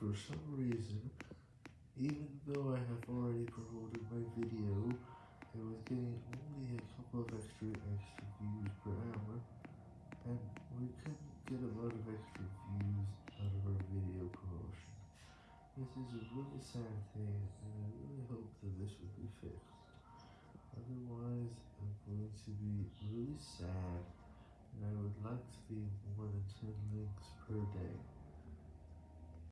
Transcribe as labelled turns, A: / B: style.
A: for some reason, even though I have already promoted my video, it was getting only a couple of extra extra views per hour, and we couldn't get a lot of extra views out of our video promotion. This is a really sad thing, and I really hope that this will be fixed. Otherwise, I'm going to be really sad, and I would like to be more than 10 links per day.